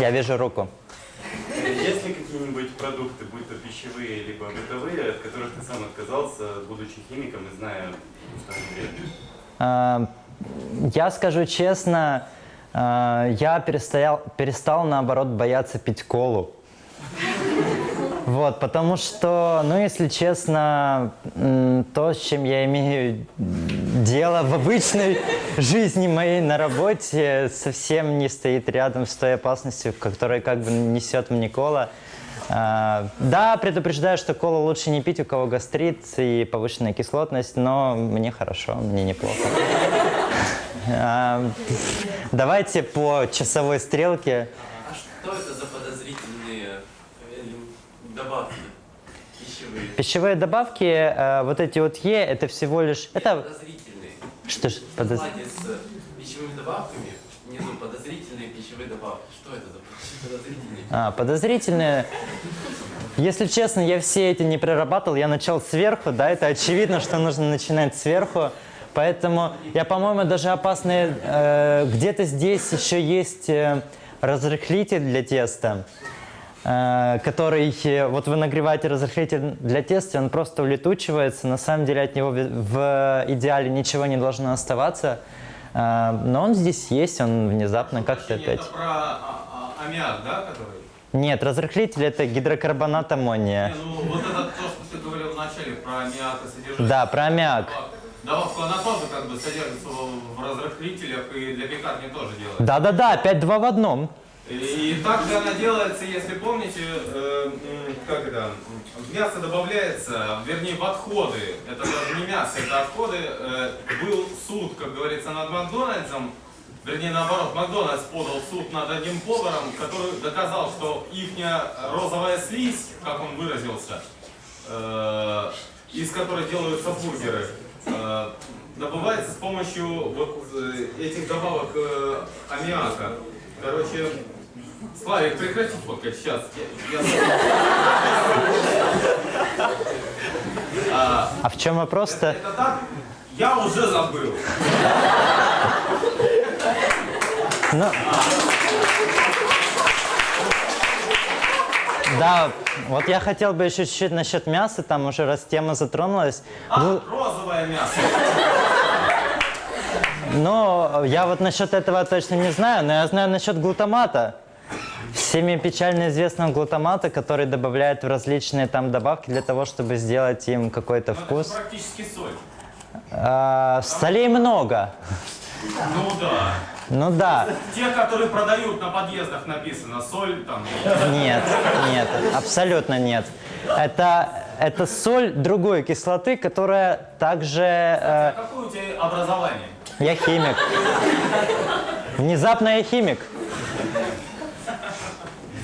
Я вижу руку. Есть ли какие-нибудь продукты, будь то пищевые, либо бытовые, от которых ты сам отказался, будучи химиком и зная? А, Я скажу честно, а, я перестал, перестал наоборот бояться пить колу. Вот, потому что, ну, если честно, то, с чем я имею дело в обычной жизни моей на работе, совсем не стоит рядом с той опасностью, которая как бы несет мне кола. А, да, предупреждаю, что колу лучше не пить, у кого гастрит и повышенная кислотность, но мне хорошо, мне неплохо. А, давайте по часовой стрелке. А что это за подозрительные э, добавки пищевые? Пищевые добавки, э, вот эти вот Е, это всего лишь... Это. Что ж, подоз- с пищевыми добавками внизу подозрительные пищевые добавки. Что это за подозрительные? А, подозрительные. Если честно, я все эти не прорабатывал, я начал сверху, да, это очевидно, что нужно начинать сверху. Поэтому я, по-моему, даже опасные... э, где-то здесь еще есть э, разрыхлитель для теста, который... э, вот вы нагреваете разрыхлитель для теста, он просто улетучивается. На самом деле от него в, идеале ничего не должно оставаться. Э, но он здесь есть, он внезапно как-то опять... Это про а- а- аммиак, да, который? Нет, разрыхлитель это гидрокарбонат аммония. Не, ну вот это то, что ты говорил вначале про аммиак и содержание. Да, про аммиак. Добавку она тоже как бы содержится в разрыхлителях и для пекарни тоже делается. Да-да-да, опять два в одном. И, и также она делается, если помните, э, как это, мясо добавляется, вернее в отходы, это даже не мясо, это отходы, э, был суд, как говорится, над Макдональдсом, вернее наоборот, Макдональдс подал суд над одним поваром, который доказал, что их розовая слизь, как он выразился, э, из которой делаются бургеры, э, добывается с помощью вот э, этих добавок э, аммиака. Короче, Славик, прекрати фоткать сейчас. Я, я- А, А в чем вопрос-то? это так? Я уже забыл. Ну, да, вот я хотел бы еще чуть-чуть насчет мяса, там уже раз тема затронулась. А, Глу- розовое мясо. Но я вот насчет этого точно не знаю, но я знаю насчет глутамата. Всеми печально известного глутамата, который добавляют в различные там добавки для того, чтобы сделать им какой-то Ну, это вкус. практически соль. А, солей много. Ну да. Ну да. Те, которые продают на подъездах, написано соль там. Нет, нет, абсолютно нет. Это, это соль другой кислоты, которая также... э, Какое у тебя образование? я химик. Внезапно я химик.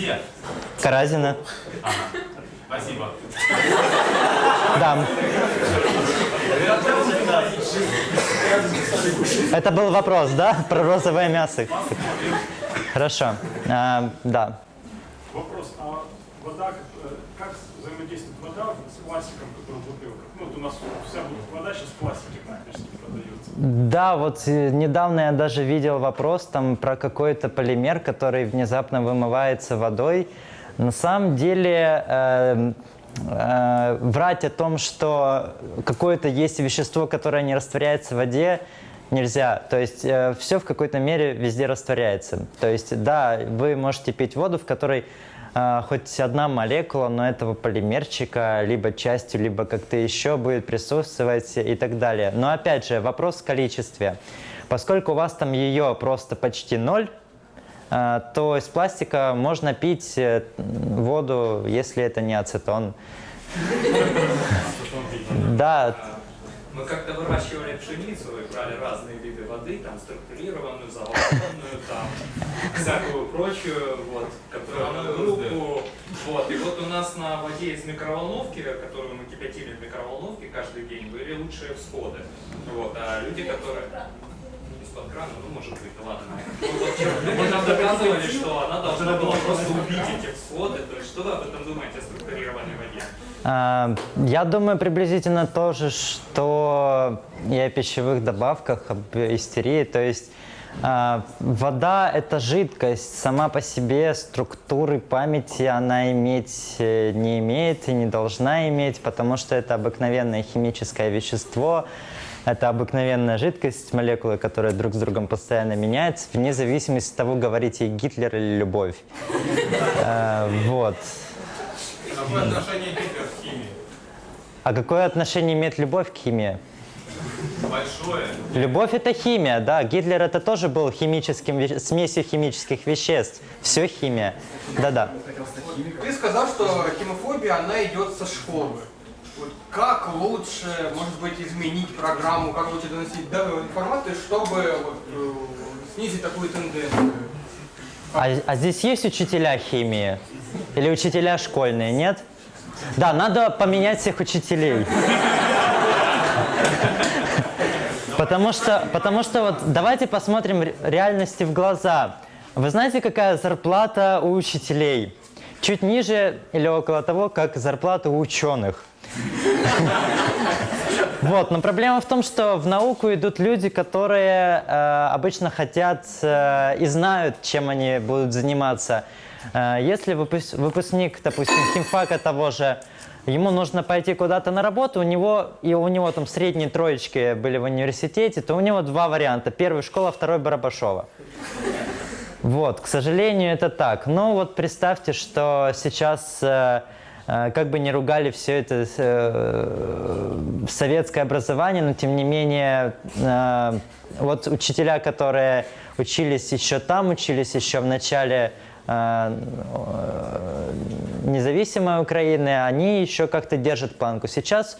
Где? Каразина. Спасибо. Да. Это был вопрос, да? Про розовое мясо. Хорошо. А, да. Вопрос, а вода, как, как взаимодействует вода с пластиком, который в бутылках? Ну, вот у нас вся вода сейчас в пластике практически. Да, вот э, недавно я даже видел вопрос там про какой-то полимер, который внезапно вымывается водой. На самом деле э, э, врать о том, что какое-то есть вещество, которое не растворяется в воде, нельзя. То есть все в какой-то мере везде растворяется. То есть да, вы можете пить воду, в которой э, хоть одна молекула, но этого полимерчика, либо частью, либо как-то еще будет присутствовать и так далее. Но опять же, вопрос в количестве. Поскольку у вас там ее просто почти ноль, э, то из пластика можно пить э, воду, если это не ацетон. Да, Мы как-то выращивали пшеницу и брали разные виды воды, там структурированную, заволоконную, там всякую прочую, вот, контрольную группу. Вот. И вот у нас на воде из микроволновки, которую мы кипятили в микроволновке каждый день, были лучшие всходы. Вот. А люди, которые... Из-под крана, ну, может быть, ладно. Ну, вот, люди нам доказывали, что она должна была просто убить эти всходы. То есть что вы об этом думаете о структурированной воде? А, Я думаю приблизительно то же, что и о пищевых добавках, об истерии. То есть А, Вода – это жидкость. Сама по себе структуры памяти она иметь э, не имеет и не должна иметь, потому что это обыкновенное химическое вещество, это обыкновенная жидкость, молекулы, которые друг с другом постоянно меняются, вне зависимости от того, говорите Гитлер или любовь. Э, Вот. Какое отношение Гитлер к химии? А какое отношение имеет любовь к химии? Большое. Любовь это химия, да. Гитлер это тоже был химическим, ве- смесью химических веществ. Все химия. Да-да. Ты сказал, что химофобия, она идет со школы. Вот как лучше, может быть, изменить программу, как лучше доносить информацию, чтобы вот, э, снизить такую тенденцию? А, а здесь есть учителя химии? Или учителя школьные, нет? Да, надо поменять всех учителей. Потому что, потому что вот давайте посмотрим ре- реальности в глаза. Вы знаете, какая зарплата у учителей? Чуть ниже или около того, как зарплата у ученых. Вот, но проблема в том, что в науку идут люди, которые э, обычно хотят э, и знают, чем они будут заниматься. Э, если выпус- выпускник, допустим, химфака того же, ему нужно пойти куда-то на работу, у него и у него там средние троечки были в университете, то у него два варианта: первый школа, второй Барабашова. Вот, к сожалению, это так. Но вот представьте, что сейчас, э, как бы не ругали все это э, советское образование, но тем не менее, э, вот учителя, которые учились еще там, учились еще в начале э, э, независимой Украины, они еще как-то держат планку. Сейчас,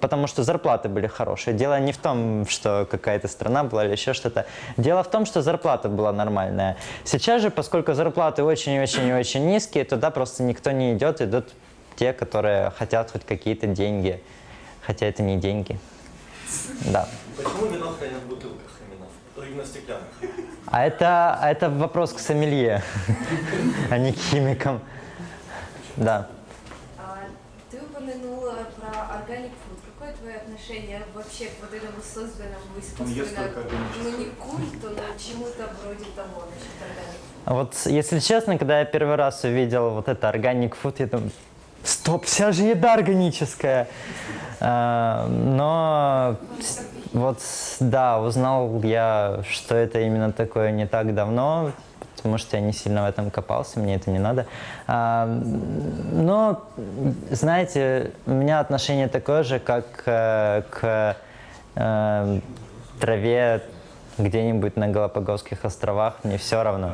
потому что зарплаты были хорошие. Дело не в том, что какая-то страна была или еще что-то. Дело в том, что зарплата была нормальная. Сейчас же, поскольку зарплаты очень-очень-очень низкие, туда просто никто не идет, идут те, которые хотят хоть какие-то деньги. Хотя это не деньги. Да. Почему вино хранят в бутылках именно? Именно стеклянных. А это, а это вопрос к сомелье, а не к химикам. Да. А, Ты упомянула про organic food. Какое твое отношение вообще к вот этому созданному искусственно, ну не культу, но чему-то вроде того насчет organic food? Вот, если честно, когда я первый раз увидел вот это органик food, я думаю, стоп, вся же еда органическая. А, Но вот, да, узнал я, что это именно такое не так давно, потому что я не сильно в этом копался, мне это не надо. А, Но, знаете, у меня отношение такое же, как э, к э, траве где-нибудь на Галапагосских островах, мне все равно.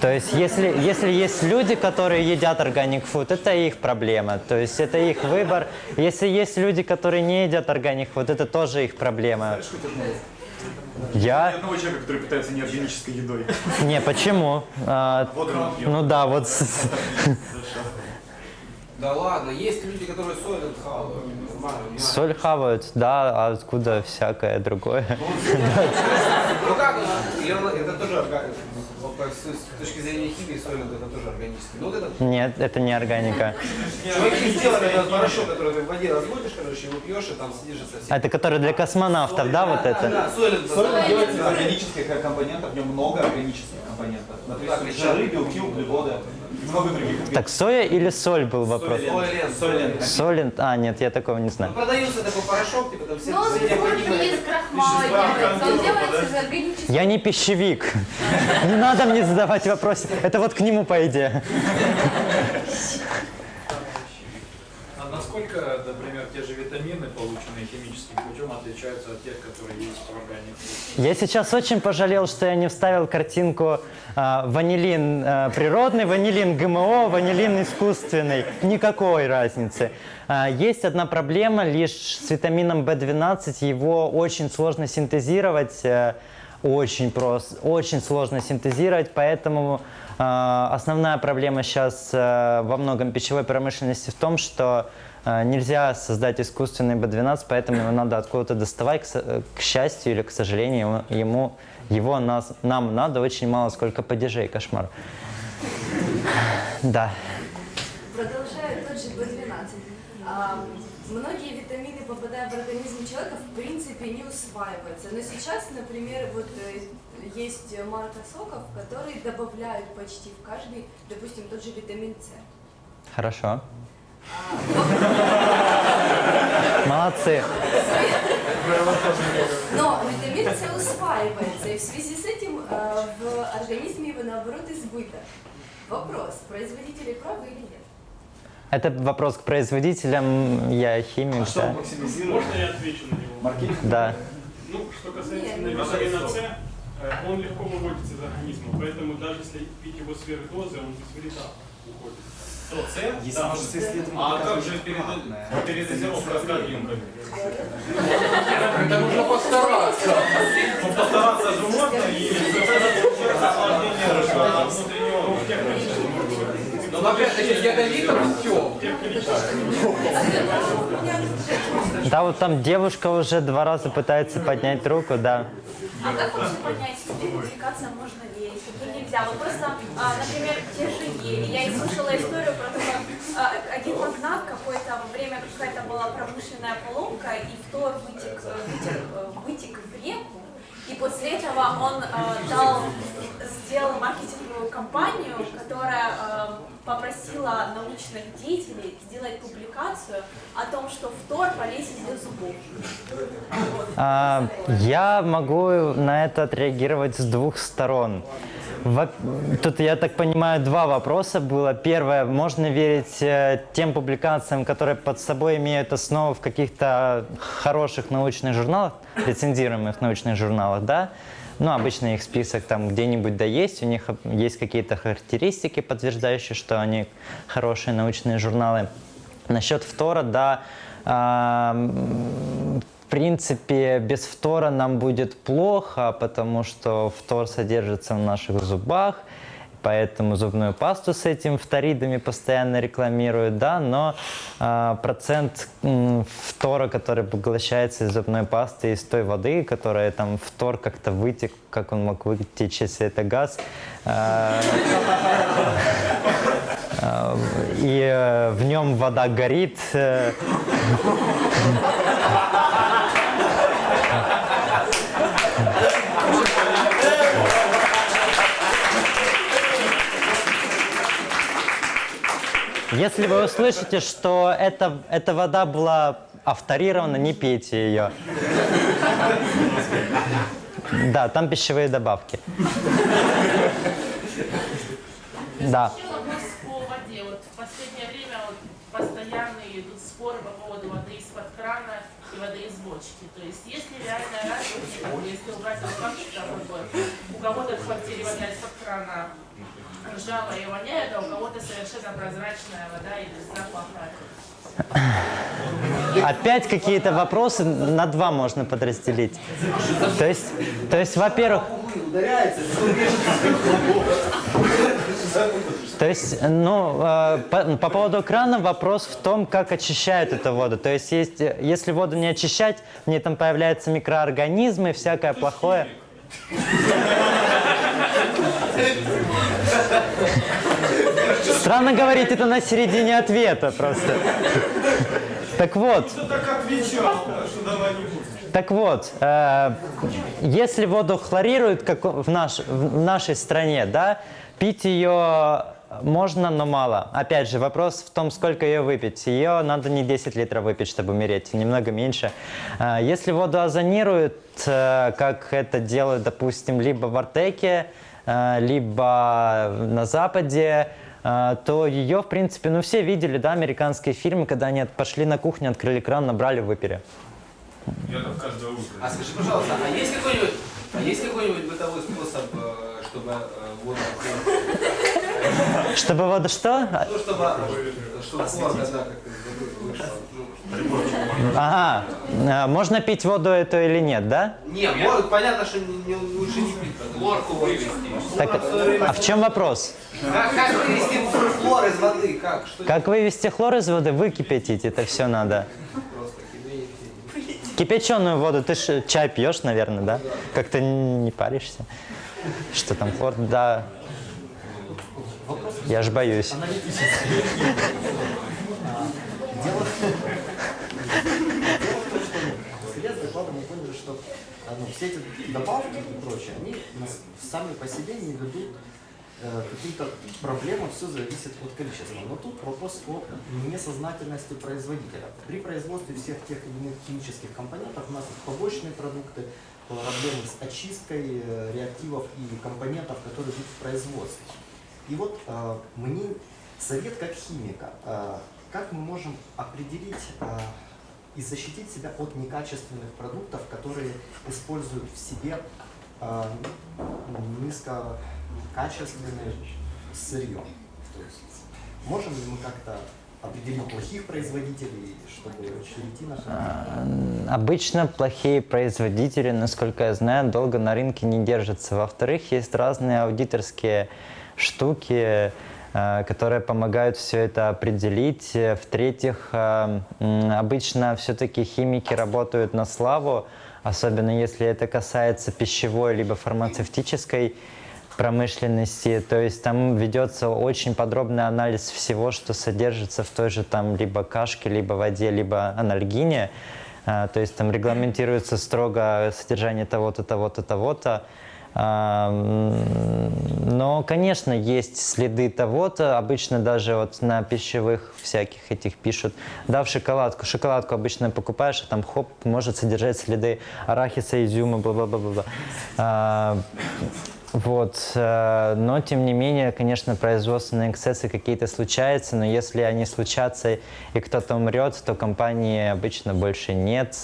То есть, если, если есть люди, которые едят органик фуд, это их проблема. То есть, это их выбор. Если есть люди, которые не едят органик фуд, это тоже их проблема. Я? одного человека, который питается неорганической едой. Не, почему? А, ну да, вот. Да ладно, есть люди, которые соль хавают. Соль хавают, да, а откуда всякое другое? Ну как, а, и она- это тоже органика. С точки зрения химии соль это тоже органический. Ну вот этот Нет, это не органика. Чуваки сделали этот порошок, который ты в воде разводишь, короче, его пьешь, и там содержится все. А это который для космонавтов, да, вот это? Да, делается из органических компонентов, в нем много органических компонентов. Например, Так, жиры, белки, углеводы Так, соя или соль был вопрос? Соль лент. Соль лент. Соль, а, нет, я такого не Ну, знаю. продается такой порошок, типа там все Но он все необходимое. не из крахмала делается, он делается из органического. Я не пищевик. Не надо мне задавать вопросы. Это вот к нему, по идее. А насколько, например, те же витамины, полученные химическим путем, отличаются от тех, которые есть в органике? Я сейчас очень пожалел, что я не вставил картинку а, ванилин а, природный, ванилин ГМО, ванилин искусственный. Никакой разницы. А, есть одна проблема лишь с витамином В12. Его очень сложно синтезировать. э, очень просто, очень сложно синтезировать, поэтому э, основная проблема сейчас э, во многом пищевой промышленности в том, что э, нельзя создать искусственный B12, поэтому его надо откуда-то доставать, к, э, к счастью или к сожалению, ему, его нас, нам надо очень мало, сколько падежей, кошмар. Да. Продолжая тот же B12. а, многие витамины, попадая в организм человека, в принципе не усваиваются. Но сейчас, например, вот э, есть марка соков, которые добавляют почти в каждый, допустим, тот же витамин С. Хорошо. Молодцы. Но витамин С усваивается, и в связи с этим э, в организме его наоборот избыток. Вопрос, производители правы или нет? Это вопрос к производителям, я химик, А что да. Можно я отвечу на него? Маркетинг? Да. Ну, что касается витамина С, э, он легко выводится из организма, поэтому даже если пить его сверхдозы, он без вреда уходит. С? Да. А как же передозировка организма? Это нужно постараться. Ну, постараться же можно, и осложнение Ну, в тех количествах, Но опять-таки ядовитом все. в тех количествах. Да, вот там девушка уже два раза пытается поднять руку, да. А как вообще понять, что публикация можно есть, что нельзя? Вот просто, а, например, те же ели. Я и слышала историю про то, как один магнат какое-то время какая-то была промышленная поломка, и втор вытек, э, вытек, э, вытек в реку, и после этого он э, дал, сделал маркетинговую кампанию, которая э, попросила научных деятелей сделать публикацию о том, что фтор полезен для зубов. А, я могу на это отреагировать с двух сторон. Тут, я так понимаю, два вопроса было. Первое, можно верить э, тем публикациям, которые под собой имеют основу в каких-то хороших научных журналах, рецензируемых научных журналах, да? Ну, обычно их список там где-нибудь да есть, у них есть какие-то характеристики, подтверждающие, что они хорошие научные журналы. Насчет втора, да, принципе, без фтора нам будет плохо, потому что фтор содержится в наших зубах, поэтому зубную пасту с этим фторидами постоянно рекламируют, да, но а, процент м, фтора, который поглощается из зубной пасты, из той воды, которая там фтор как-то вытек, как он мог вытечь, если это газ, а, а, и э, в нем вода горит. э, Если вы услышите, что эта, эта вода была авторирована, не пейте ее. Да, там пищевые добавки. Да. Еще вопрос по воде. Вот в последнее время вот постоянно идут споры по поводу воды из-под крана и воды из бочки. То есть есть ли реальная разница, если убрать этот факт, что как бы у кого-то в квартире вода из-под крана ржавая и воняет, а у кого-то совершенно прозрачная вода и запахает. Опять какие-то вопросы на два можно подразделить. То есть, то есть во-первых, То есть, ну, э, по, по поводу крана вопрос в том, как очищают эту воду. То есть, есть, если воду не очищать, в ней там появляются микроорганизмы, всякое плохое. Странно говорить это на середине ответа просто. Так вот, так вот, э, если воду хлорируют, как в, наш, в нашей стране, да, пить ее можно, но мало. Опять же, вопрос в том, сколько ее выпить. Ее надо не 10 литров выпить, чтобы умереть, немного меньше. Э, если воду озонируют, э, как это делают, допустим, либо в Артеке, э, либо на Западе, то ее, в принципе, ну все видели, да, американские фильмы, когда они пошли на кухню, открыли кран, набрали, выпили. Я там каждое утро. А скажи, пожалуйста, а есть какой-нибудь, а есть какой-нибудь бытовой способ, э, чтобы э, воду Чтобы вода что? ну, чтобы, чтобы хлор, когда как вышел, ну, Ага, э, можно пить воду эту или нет, да? Не, может, понятно, что не- не- лучше не пить, хлорку вывести. Так, а в чем вопрос? Как, как вывести хлор из воды? Как? Что Как вывести хлор из воды? Выкипятить это все надо. кипятить? Кипяченую воду, ты ж чай пьешь, наверное, да? Как-то не паришься. Что там хлор? Да. Я ж боюсь. Исходя с доклада мы поняли, что а, ну, все эти добавки и прочее, они сами по себе не ведут э, каким-то проблемам, все зависит от количества. Но тут вопрос о несознательности производителя. При производстве всех тех или иных химических компонентов у нас есть побочные продукты, проблемы с очисткой э, реактивов и компонентов, которые идут в производстве. И вот э, мне совет как химика, э, как мы можем определить э, и защитить себя от некачественных продуктов, которые используют в себе э, низкокачественное сырье. То есть можем ли мы как-то определить плохих производителей, чтобы перейти на А, Обычно плохие производители, насколько я знаю, долго на рынке не держатся. Во-вторых, есть разные аудиторские штуки, которые помогают все это определить. Э, В-третьих, э, обычно все-таки химики работают на славу, особенно если это касается пищевой либо фармацевтической промышленности, то есть там ведется очень подробный анализ всего, что содержится в той же там либо кашке, либо воде, либо анальгине, то есть там регламентируется строго содержание того-то, того-то, того-то. А, Но, конечно, есть следы того-то, обычно даже вот на пищевых всяких этих пишут, да, в шоколадку, шоколадку обычно покупаешь, а там хоп, может содержать следы арахиса, изюма, бла-бла-бла-бла. Вот, э, но тем не менее, конечно, производственные эксцессы какие-то случаются, но если они случатся и кто-то умрет, то компании обычно больше нет.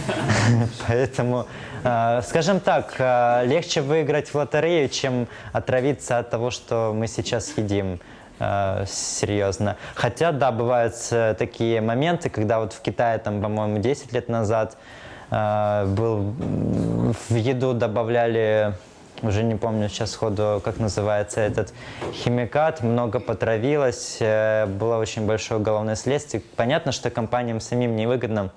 Поэтому, э, скажем так, э, легче выиграть в лотерею, чем отравиться от того, что мы сейчас едим. Серьезно. Хотя, да, бывают такие моменты, когда вот в Китае, там, по-моему, 10 лет назад был, в еду добавляли уже не помню сейчас сходу, как называется этот химикат, много потравилось, э, было очень большое уголовное следствие. Понятно, что компаниям самим невыгодно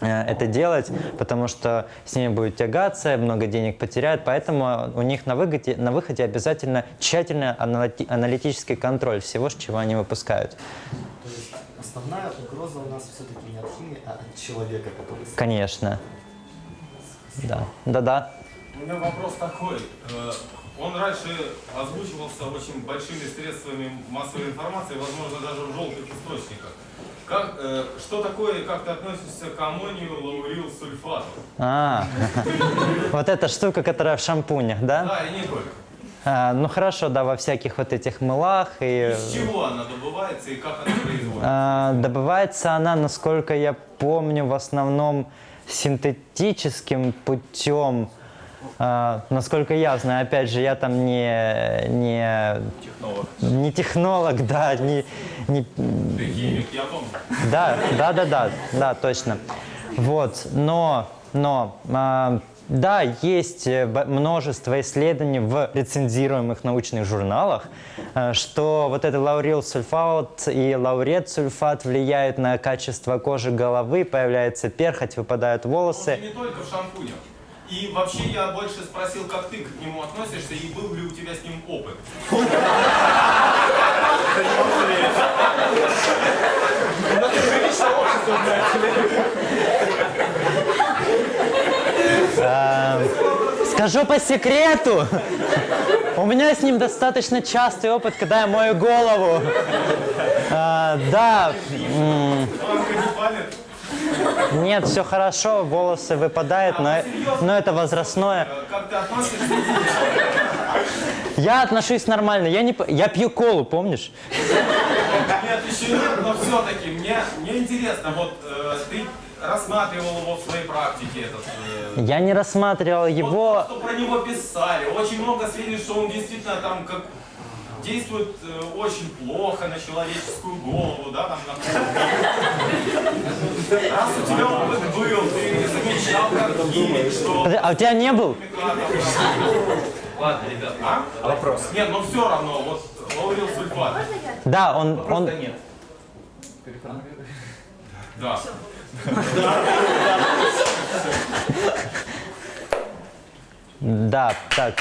э, это делать, потому что с ними будет тягаться, много денег потеряют, поэтому у них на, выгоде, на выходе обязательно тщательный аналити- аналитический контроль всего, чего они выпускают. То есть основная угроза у нас все-таки не от химии, а от человека, который... Конечно. Да, да-да. У меня вопрос такой. Э, Он раньше озвучивался очень большими средствами массовой информации, возможно, даже в желтых источниках. Как, э, что такое, как ты относишься к аммонию лаурил сульфату? А, вот эта штука, которая в шампунях, да? Да, и не только. А, ну хорошо, да, во всяких вот этих мылах и... Из чего она добывается и как она производится? А, добывается она, насколько я помню, в основном синтетическим путем. А, насколько я знаю, опять же, я там не, не, Технолог. не технолог, да, не, не, Ты химик, я помню. да, да, да, да, да, точно. Вот, но, но, а, да, есть э, множество исследований в рецензируемых научных журналах, э, что вот это лаурил сульфат и лаурет сульфат влияют на качество кожи головы, появляется перхоть, выпадают волосы. Не только в шампунях. И вообще я больше спросил, как ты к нему относишься и был ли у тебя с ним опыт. А, Скажу по секрету, у меня с ним достаточно частый опыт, когда я мою голову. А, Да, нет, все хорошо, волосы выпадают, но, но это возрастное. Я отношусь нормально, я, не, я пью колу, помнишь? Нет, еще нет, но все-таки мне, мне интересно, вот э, ты рассматривал его в своей практике этот. э, Я не рассматривал его. что про него писали. Очень много сведений, что он действительно там как действует э, очень плохо на человеческую голову, да, там на. Раз у тебя опыт был, ты замечал как химик, что... А у тебя не был? Ладно, ребят, А? Вопрос. Нет, но все равно, вот лаурил сульфат. Да, он, он, нет. Да. да, так.